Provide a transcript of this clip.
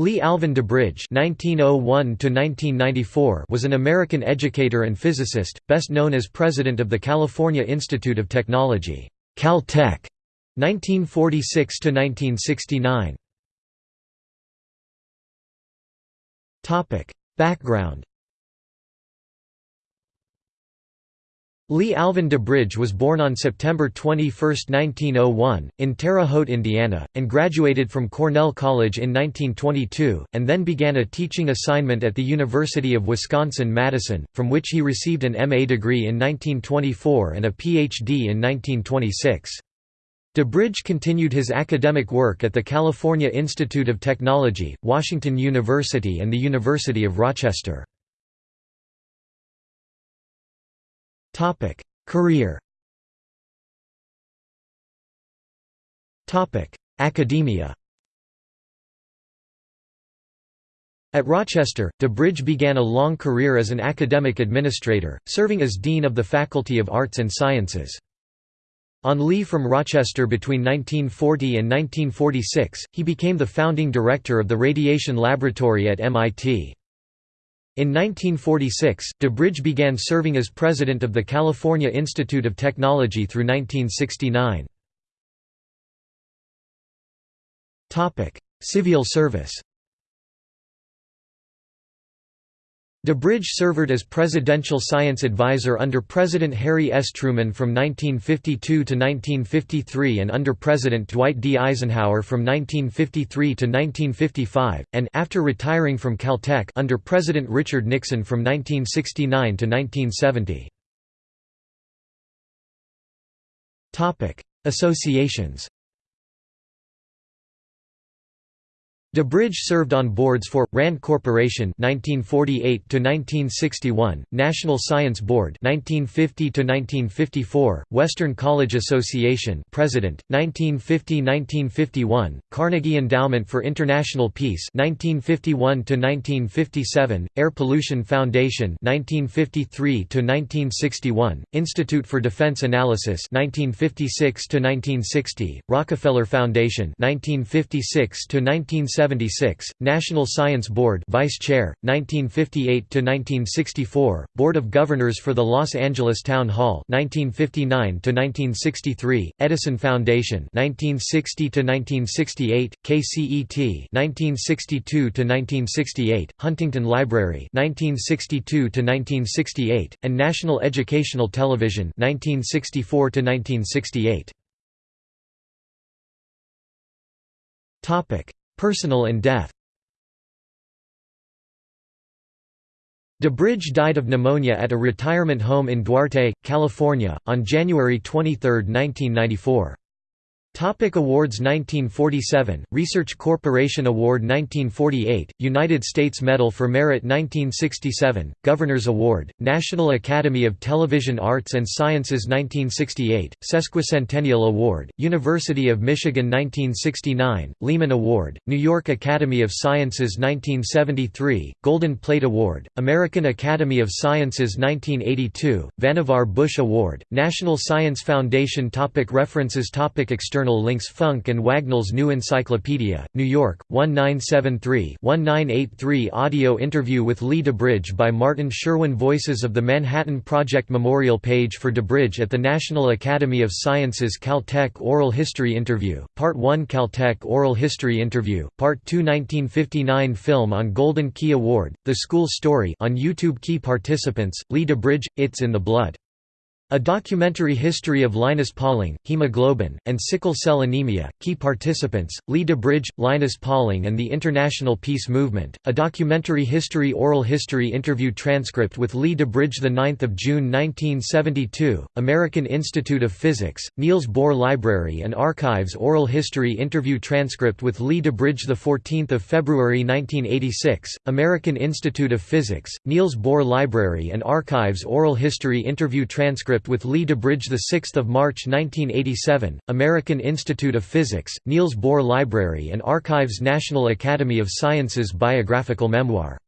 Lee Alvin DuBridge (1901–1994) was an American educator and physicist, best known as president of the California Institute of Technology (Caltech), 1946–1969. Topic: Background. Lee Alvin DuBridge was born on September 21, 1901, in Terre Haute, Indiana, and graduated from Cornell College in 1922, and then began a teaching assignment at the University of Wisconsin-Madison, from which he received an MA degree in 1924 and a Ph.D. in 1926. DuBridge continued his academic work at the California Institute of Technology, Washington University and the University of Rochester. Topic: Career. Topic: Academia. At Rochester, DuBridge began a long career as an academic administrator, serving as Dean of the Faculty of Arts and Sciences. On leave from Rochester between 1940 and 1946, he became the founding director of the Radiation Laboratory at MIT. In 1946, DuBridge began serving as president of the California Institute of Technology through 1969. Civil service DuBridge served as Presidential Science Advisor under President Harry S. Truman from 1952 to 1953 and under President Dwight D. Eisenhower from 1953 to 1955, and after retiring from Caltech under President Richard Nixon from 1969 to 1970. Associations DuBridge served on boards for Rand Corporation 1948 to 1961, National Science Board 1950 to 1954, Western College Association President 1950-1951, Carnegie Endowment for International Peace 1951 to 1957, Air Pollution Foundation 1953 to 1961, Institute for Defense Analysis 1956 to 1960, Rockefeller Foundation 1956 to 1970 1976, National Science Board Vice Chair, 1958 to 1964, Board of Governors for the Los Angeles Town Hall 1959 to 1963, Edison Foundation 1960 to 1968, KCET 1962 to 1968, Huntington Library 1962 to 1968, and National Educational Television 1964 to 1968. Topic: Personal and death DuBridge died of pneumonia at a retirement home in Duarte, California, on January 23, 1994. Topic awards 1947, Research Corporation Award 1948, United States Medal for Merit 1967, Governor's Award, National Academy of Television Arts and Sciences 1968, Sesquicentennial Award, University of Michigan 1969, Lehman Award, New York Academy of Sciences 1973, Golden Plate Award, American Academy of Sciences 1982, Vannevar Bush Award, National Science Foundation topic References topic External External links Funk and Wagnall's New Encyclopedia, New York, 1973-1983 Audio interview with Lee DuBridge by Martin Sherwin Voices of the Manhattan Project Memorial page for DuBridge at the National Academy of Sciences Caltech Oral History Interview, Part 1 Caltech Oral History Interview, Part 2 1959 Film on Golden Key Award, The School Story on YouTube Key participants, Lee DuBridge, It's in the Blood a documentary history of Linus Pauling, hemoglobin, and sickle cell anemia. Key participants: Lee DuBridge, Linus Pauling, and the International Peace Movement. A documentary history oral history interview transcript with Lee DuBridge, the 9th of June 1972. American Institute of Physics, Niels Bohr Library and Archives oral history interview transcript with Lee DuBridge, the 14th of February 1986. American Institute of Physics, Niels Bohr Library and Archives oral history interview transcript with Lee DuBridge 6 March 1987, American Institute of Physics, Niels Bohr Library and Archives National Academy of Sciences Biographical Memoir